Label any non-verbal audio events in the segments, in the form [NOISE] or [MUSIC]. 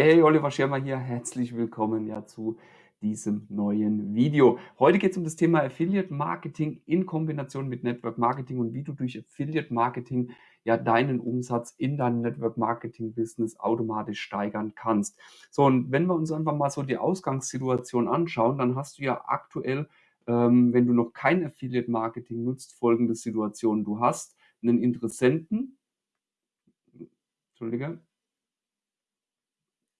Hey, Oliver Schirmer hier. Herzlich willkommen ja zu diesem neuen Video. Heute geht es um das Thema Affiliate Marketing in Kombination mit Network Marketing und wie du durch Affiliate Marketing ja deinen Umsatz in deinem Network Marketing Business automatisch steigern kannst. So, und wenn wir uns einfach mal so die Ausgangssituation anschauen, dann hast du ja aktuell, ähm, wenn du noch kein Affiliate Marketing nutzt, folgende Situation. Du hast einen Interessenten, Entschuldige,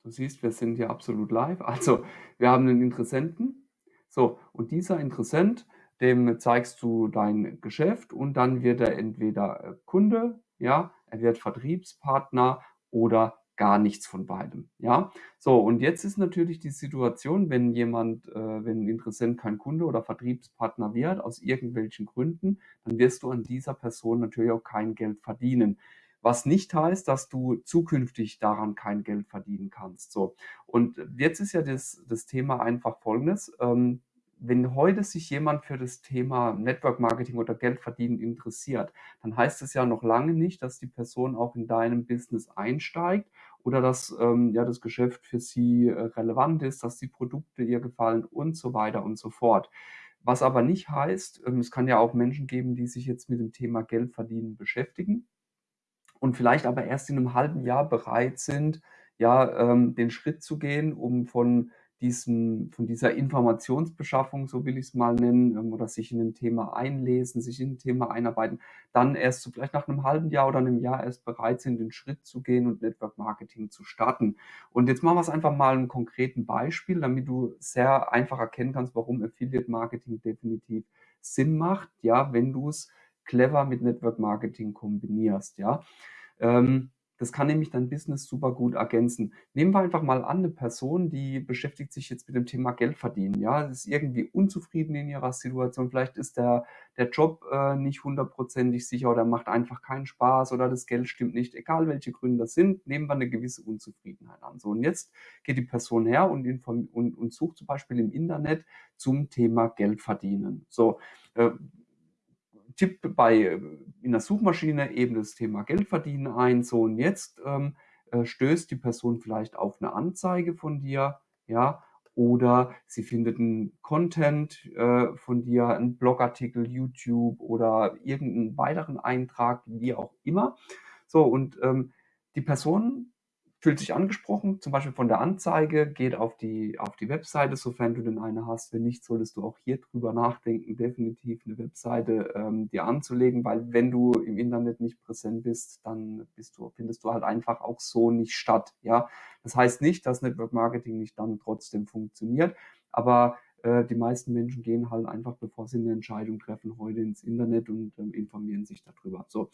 Du siehst, wir sind hier absolut live. Also, wir haben einen Interessenten. So, und dieser Interessent, dem zeigst du dein Geschäft und dann wird er entweder äh, Kunde, ja, er wird Vertriebspartner oder gar nichts von beidem, ja. So, und jetzt ist natürlich die Situation, wenn jemand, äh, wenn ein Interessent kein Kunde oder Vertriebspartner wird, aus irgendwelchen Gründen, dann wirst du an dieser Person natürlich auch kein Geld verdienen was nicht heißt, dass du zukünftig daran kein Geld verdienen kannst. So. Und jetzt ist ja das, das Thema einfach folgendes. Ähm, wenn heute sich jemand für das Thema Network Marketing oder Geld verdienen interessiert, dann heißt es ja noch lange nicht, dass die Person auch in deinem Business einsteigt oder dass ähm, ja das Geschäft für sie äh, relevant ist, dass die Produkte ihr gefallen und so weiter und so fort. Was aber nicht heißt, ähm, es kann ja auch Menschen geben, die sich jetzt mit dem Thema Geld verdienen beschäftigen und vielleicht aber erst in einem halben Jahr bereit sind, ja, ähm, den Schritt zu gehen, um von diesem von dieser Informationsbeschaffung, so will ich es mal nennen, ähm, oder sich in ein Thema einlesen, sich in ein Thema einarbeiten, dann erst so vielleicht nach einem halben Jahr oder einem Jahr erst bereit sind, den Schritt zu gehen und Network Marketing zu starten. Und jetzt machen wir es einfach mal einem konkreten Beispiel, damit du sehr einfach erkennen kannst, warum Affiliate Marketing definitiv Sinn macht, ja, wenn du es clever mit Network Marketing kombinierst, ja. Ähm, das kann nämlich dein Business super gut ergänzen. Nehmen wir einfach mal an, eine Person, die beschäftigt sich jetzt mit dem Thema Geld verdienen, ja, ist irgendwie unzufrieden in ihrer Situation, vielleicht ist der, der Job äh, nicht hundertprozentig sicher oder macht einfach keinen Spaß oder das Geld stimmt nicht, egal welche Gründe das sind, nehmen wir eine gewisse Unzufriedenheit an. So, und jetzt geht die Person her und, und, und sucht zum Beispiel im Internet zum Thema Geld verdienen. So, äh, tippt bei äh, in der Suchmaschine eben das Thema Geld verdienen ein. So und jetzt ähm, äh, stößt die Person vielleicht auf eine Anzeige von dir, ja, oder sie findet einen Content äh, von dir, einen Blogartikel, YouTube oder irgendeinen weiteren Eintrag, wie auch immer. So, und ähm, die Person fühlt sich angesprochen, zum Beispiel von der Anzeige, geht auf die, auf die Webseite, sofern du denn eine hast. Wenn nicht, solltest du auch hier drüber nachdenken, definitiv eine Webseite ähm, dir anzulegen, weil wenn du im Internet nicht präsent bist, dann bist du, findest du halt einfach auch so nicht statt. Ja, das heißt nicht, dass Network Marketing nicht dann trotzdem funktioniert, aber äh, die meisten Menschen gehen halt einfach, bevor sie eine Entscheidung treffen, heute ins Internet und ähm, informieren sich darüber. So,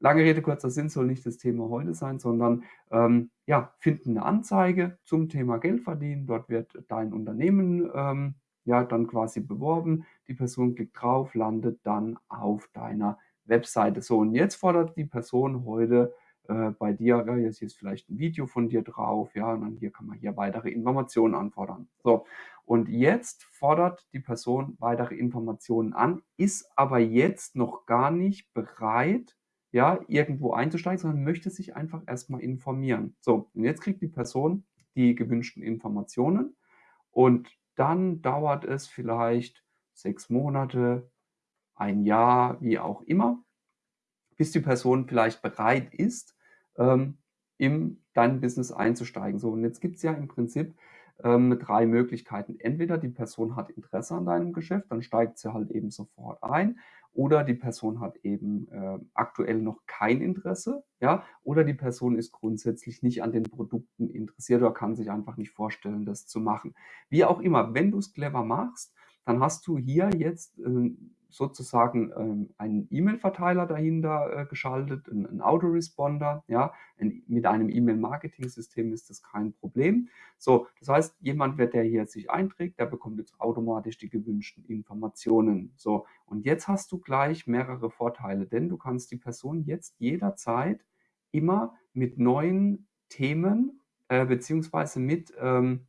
Lange Rede, kurzer Sinn soll nicht das Thema heute sein, sondern ähm, ja, finden eine Anzeige zum Thema Geld verdienen. Dort wird dein Unternehmen ähm, ja dann quasi beworben. Die Person klickt drauf, landet dann auf deiner Webseite. So, und jetzt fordert die Person heute äh, bei dir, ja, jetzt ist vielleicht ein Video von dir drauf, ja, und dann hier kann man hier weitere Informationen anfordern. So, und jetzt fordert die Person weitere Informationen an, ist aber jetzt noch gar nicht bereit, ja, irgendwo einzusteigen, sondern möchte sich einfach erstmal informieren. So, und jetzt kriegt die Person die gewünschten Informationen und dann dauert es vielleicht sechs Monate, ein Jahr, wie auch immer, bis die Person vielleicht bereit ist, ähm, in dein Business einzusteigen. So, und jetzt gibt es ja im Prinzip ähm, drei Möglichkeiten. Entweder die Person hat Interesse an deinem Geschäft, dann steigt sie halt eben sofort ein. Oder die Person hat eben äh, aktuell noch kein Interesse, ja, oder die Person ist grundsätzlich nicht an den Produkten interessiert oder kann sich einfach nicht vorstellen, das zu machen. Wie auch immer, wenn du es clever machst, dann hast du hier jetzt äh, sozusagen ähm, einen E-Mail-Verteiler dahinter äh, geschaltet, einen, Autoresponder. Ja, ein, mit einem E-Mail-Marketing-System ist das kein Problem. So, das heißt, jemand, der hier sich einträgt, der bekommt jetzt automatisch die gewünschten Informationen. So, und jetzt hast du gleich mehrere Vorteile, denn du kannst die Person jetzt jederzeit immer mit neuen Themen äh, beziehungsweise mit ähm,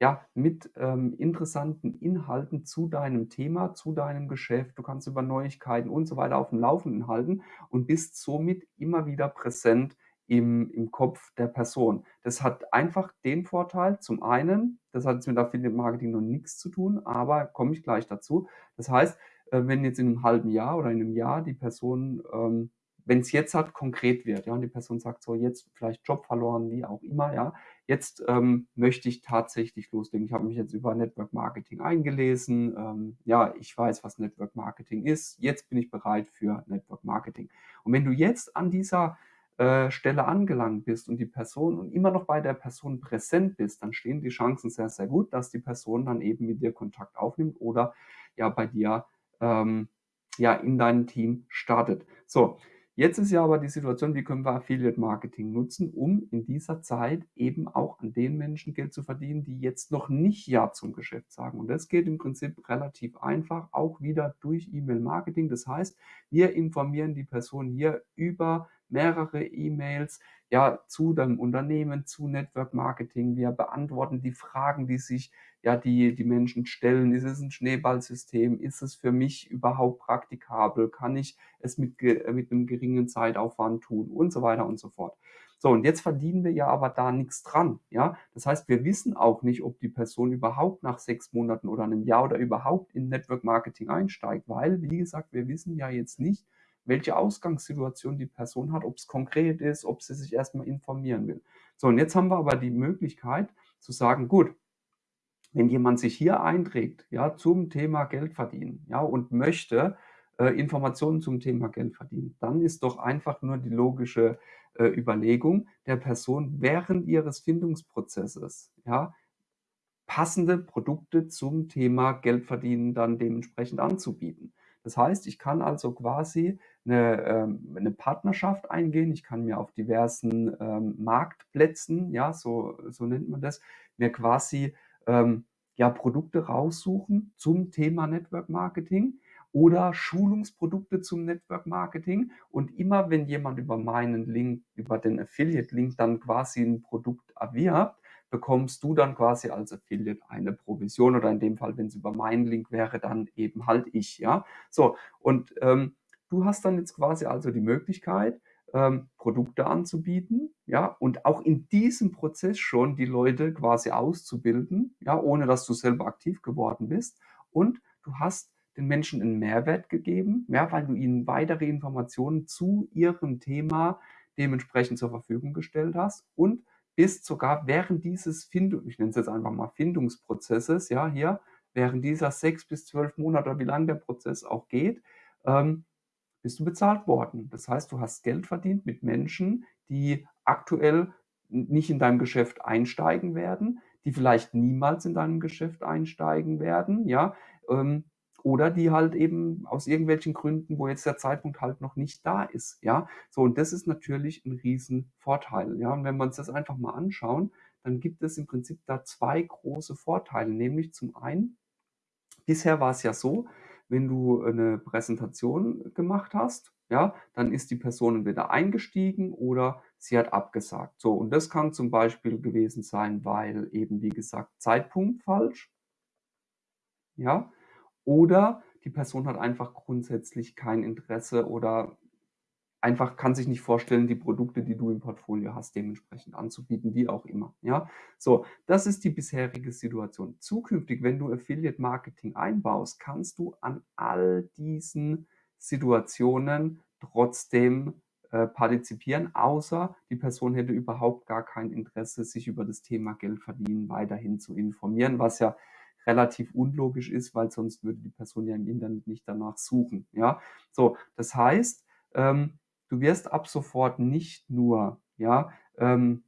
ja, mit ähm, interessanten Inhalten zu deinem Thema, zu deinem Geschäft. Du kannst über Neuigkeiten und so weiter auf dem Laufenden halten und bist somit immer wieder präsent im, im Kopf der Person. Das hat einfach den Vorteil, zum einen, das hat jetzt mit Affiliate Marketing noch nichts zu tun, aber komme ich gleich dazu. Das heißt, äh, wenn jetzt in einem halben Jahr oder in einem Jahr die Person, ähm, wenn es jetzt halt konkret wird, ja, und die Person sagt so, jetzt vielleicht Job verloren, wie auch immer, ja, jetzt ähm, möchte ich tatsächlich loslegen. Ich habe mich jetzt über Network Marketing eingelesen, ähm, ja, ich weiß, was Network Marketing ist, jetzt bin ich bereit für Network Marketing. Und wenn du jetzt an dieser äh, Stelle angelangt bist und die Person und immer noch bei der Person präsent bist, dann stehen die Chancen sehr, sehr gut, dass die Person dann eben mit dir Kontakt aufnimmt oder ja bei dir ähm, ja in deinem Team startet. So, Jetzt ist ja aber die Situation, wie können wir Affiliate Marketing nutzen, um in dieser Zeit eben auch an den Menschen Geld zu verdienen, die jetzt noch nicht Ja zum Geschäft sagen. Und das geht im Prinzip relativ einfach, auch wieder durch E-Mail Marketing. Das heißt, wir informieren die Person hier über mehrere E-Mails ja, zu deinem Unternehmen, zu Network Marketing. Wir beantworten die Fragen, die sich ja die, die Menschen stellen. Ist es ein Schneeballsystem? Ist es für mich überhaupt praktikabel? Kann ich es mit, mit einem geringen Zeitaufwand tun? Und so weiter und so fort. So, und jetzt verdienen wir ja aber da nichts dran. Ja, das heißt, wir wissen auch nicht, ob die Person überhaupt nach sechs Monaten oder einem Jahr oder überhaupt in Network Marketing einsteigt, weil, wie gesagt, wir wissen ja jetzt nicht, welche Ausgangssituation die Person hat, ob es konkret ist, ob sie sich erstmal informieren will. So, und jetzt haben wir aber die Möglichkeit zu sagen, gut, wenn jemand sich hier einträgt, ja, zum Thema Geld verdienen, ja, und möchte äh, Informationen zum Thema Geld verdienen, dann ist doch einfach nur die logische äh, Überlegung der Person während ihres Findungsprozesses, ja, passende Produkte zum Thema Geld verdienen dann dementsprechend anzubieten. Das heißt, ich kann also quasi eine, ähm, eine Partnerschaft eingehen. Ich kann mir auf diversen ähm, Marktplätzen, ja, so, so nennt man das, mir quasi ähm, ja, Produkte raussuchen zum Thema Network Marketing oder Schulungsprodukte zum Network Marketing. Und immer wenn jemand über meinen Link, über den Affiliate-Link dann quasi ein Produkt erwirbt, bekommst du dann quasi als Affiliate eine Provision oder in dem Fall, wenn es über meinen Link wäre, dann eben halt ich, ja. So, und ähm, du hast dann jetzt quasi also die Möglichkeit, ähm, Produkte anzubieten, ja, und auch in diesem Prozess schon die Leute quasi auszubilden, ja, ohne dass du selber aktiv geworden bist. Und du hast den Menschen einen Mehrwert gegeben, ja, weil du ihnen weitere Informationen zu ihrem Thema dementsprechend zur Verfügung gestellt hast und bist sogar während dieses Findung, ich nenne es jetzt einfach mal Findungsprozesses, ja, hier, während dieser sechs bis zwölf Monate, wie lange der Prozess auch geht, ähm, bist du bezahlt worden. Das heißt, du hast Geld verdient mit Menschen, die aktuell nicht in deinem Geschäft einsteigen werden, die vielleicht niemals in deinem Geschäft einsteigen werden, ja, ähm, oder die halt eben aus irgendwelchen Gründen, wo jetzt der Zeitpunkt halt noch nicht da ist, ja. So, und das ist natürlich ein Riesenvorteil, ja. Und wenn wir uns das einfach mal anschauen, dann gibt es im Prinzip da zwei große Vorteile, nämlich zum einen, bisher war es ja so, wenn du eine Präsentation gemacht hast, ja, dann ist die Person entweder eingestiegen oder sie hat abgesagt. So, und das kann zum Beispiel gewesen sein, weil eben, wie gesagt, Zeitpunkt falsch, ja, oder die Person hat einfach grundsätzlich kein Interesse oder einfach kann sich nicht vorstellen, die Produkte, die du im Portfolio hast, dementsprechend anzubieten, wie auch immer. Ja, so, das ist die bisherige Situation. Zukünftig, wenn du Affiliate Marketing einbaust, kannst du an all diesen Situationen trotzdem äh, partizipieren, außer die Person hätte überhaupt gar kein Interesse, sich über das Thema Geld verdienen weiterhin zu informieren, was ja relativ unlogisch ist, weil sonst würde die Person ja im Internet nicht danach suchen. Ja, so, das heißt, ähm, du wirst ab sofort nicht nur, ja, ähm,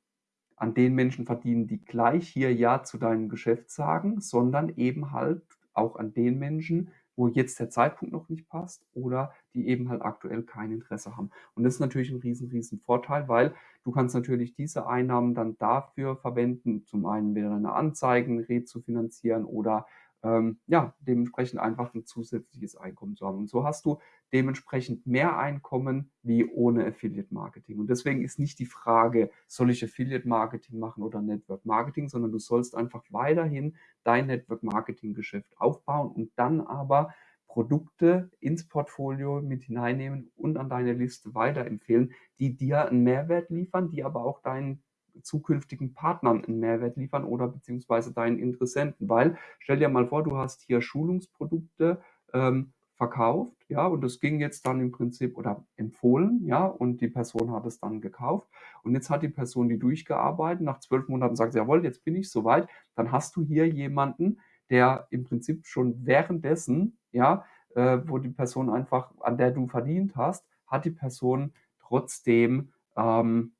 an den Menschen verdienen, die gleich hier Ja zu deinem Geschäft sagen, sondern eben halt auch an den Menschen, wo jetzt der Zeitpunkt noch nicht passt oder die eben halt aktuell kein Interesse haben. Und das ist natürlich ein riesen, riesen Vorteil, weil du kannst natürlich diese Einnahmen dann dafür verwenden, zum einen wieder deine Anzeigen rezufinanzieren oder ähm, ja, dementsprechend einfach ein zusätzliches Einkommen zu haben. Und so hast du dementsprechend mehr Einkommen wie ohne Affiliate Marketing. Und deswegen ist nicht die Frage, soll ich Affiliate Marketing machen oder Network Marketing, sondern du sollst einfach weiterhin dein Network Marketing Geschäft aufbauen und dann aber Produkte ins Portfolio mit hineinnehmen und an deine Liste weiterempfehlen, die dir einen Mehrwert liefern, die aber auch deinen zukünftigen Partnern einen Mehrwert liefern oder beziehungsweise deinen Interessenten. Weil stell dir mal vor, du hast hier Schulungsprodukte ähm, verkauft, ja, und das ging jetzt dann im Prinzip oder empfohlen, ja, und die Person hat es dann gekauft. Und jetzt hat die Person die durchgearbeitet, nach zwölf Monaten sagt sie, jawohl, jetzt bin ich soweit, dann hast du hier jemanden, der im Prinzip schon währenddessen, ja, äh, wo die Person einfach, an der du verdient hast, hat die Person trotzdem ähm,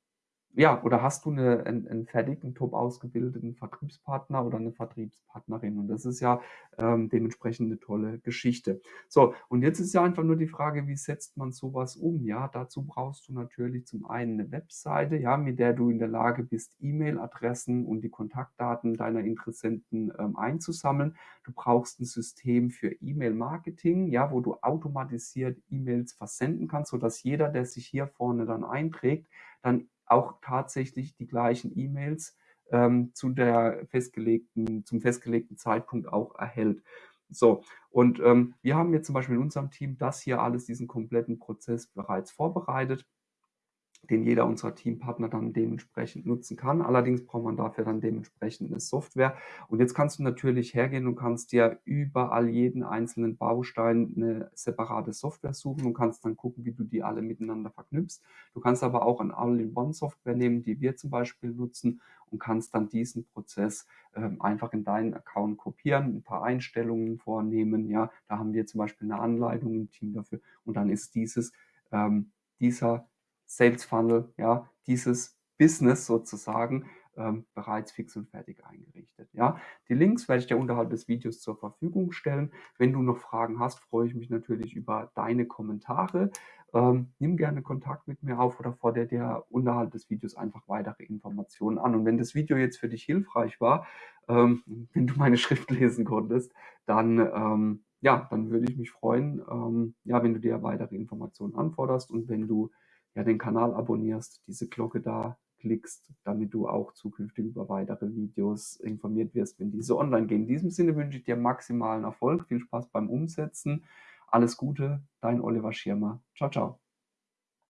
ja, oder hast du eine, einen, einen fertigen, top ausgebildeten Vertriebspartner oder eine Vertriebspartnerin? Und das ist ja ähm, dementsprechend eine tolle Geschichte. So, und jetzt ist ja einfach nur die Frage, wie setzt man sowas um? Ja, dazu brauchst du natürlich zum einen eine Webseite, ja, mit der du in der Lage bist, E-Mail-Adressen und die Kontaktdaten deiner Interessenten ähm, einzusammeln. Du brauchst ein System für E-Mail-Marketing, ja, wo du automatisiert E-Mails versenden kannst, sodass jeder, der sich hier vorne dann einträgt, dann auch tatsächlich die gleichen E-Mails ähm, zu der festgelegten, zum festgelegten Zeitpunkt auch erhält. So, und ähm, wir haben jetzt zum Beispiel in unserem Team das hier alles, diesen kompletten Prozess bereits vorbereitet den jeder unserer Teampartner dann dementsprechend nutzen kann. Allerdings braucht man dafür dann dementsprechend eine Software. Und jetzt kannst du natürlich hergehen und kannst dir überall jeden einzelnen Baustein eine separate Software suchen und kannst dann gucken, wie du die alle miteinander verknüpfst. Du kannst aber auch eine All-in-One-Software nehmen, die wir zum Beispiel nutzen und kannst dann diesen Prozess ähm, einfach in deinen Account kopieren, ein paar Einstellungen vornehmen. Ja, da haben wir zum Beispiel eine Anleitung im Team dafür und dann ist dieses, ähm, dieser Sales Funnel, ja, dieses Business sozusagen ähm, bereits fix und fertig eingerichtet. Ja, die Links werde ich dir unterhalb des Videos zur Verfügung stellen. Wenn du noch Fragen hast, freue ich mich natürlich über deine Kommentare. Ähm, nimm gerne Kontakt mit mir auf oder fordere dir unterhalb des Videos einfach weitere Informationen an. Und wenn das Video jetzt für dich hilfreich war, ähm, [LAUGHS] wenn du meine Schrift lesen konntest, dann ähm, ja, dann würde ich mich freuen, ähm, ja, wenn du dir weitere Informationen anforderst und wenn du ja, den Kanal abonnierst, diese Glocke da klickst, damit du auch zukünftig über weitere Videos informiert wirst, wenn diese online gehen. In diesem Sinne wünsche ich dir maximalen Erfolg, viel Spaß beim Umsetzen. Alles Gute, dein Oliver Schirmer. Ciao, ciao.